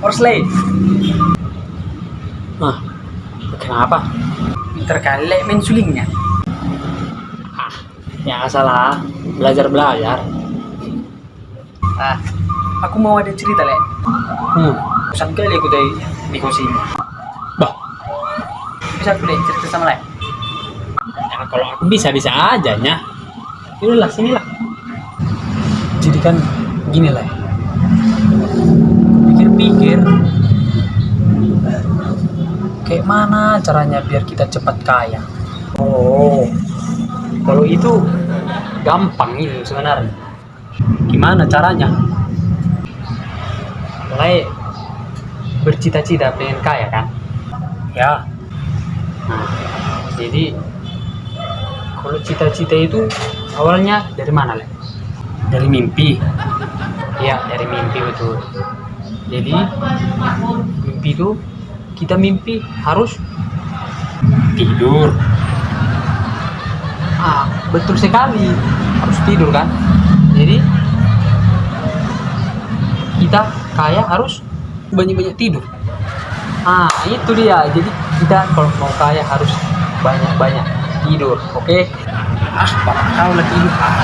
Orsley, Nah, kenapa? pinter kali main sulingnya. Ah, ya salah. Belajar-belajar. Ah, aku mau ada cerita, Le. Hmm. Bosan kali aku dari di kos ini. Bah, Bisa aku deh cerita sama Le. ya kalau aku bisa-bisa aja nya. Yaudah sinilah. Jadi kan gini lah. Kayak mana caranya biar kita cepat kaya. Oh, kalau itu gampang itu sebenarnya. Gimana caranya? Mulai bercita-cita pengen kaya kan. Ya, Nah, jadi kalau cita-cita itu awalnya dari mana, Le? dari mimpi. Iya, dari mimpi betul. Jadi mimpi itu kita mimpi harus tidur. Ah, betul sekali. Harus tidur kan? Jadi kita kaya harus banyak-banyak tidur. Ah, itu dia. Jadi kita kalau mau kaya harus banyak-banyak tidur, oke? Ah, bapak kau lagi tidur. Ah,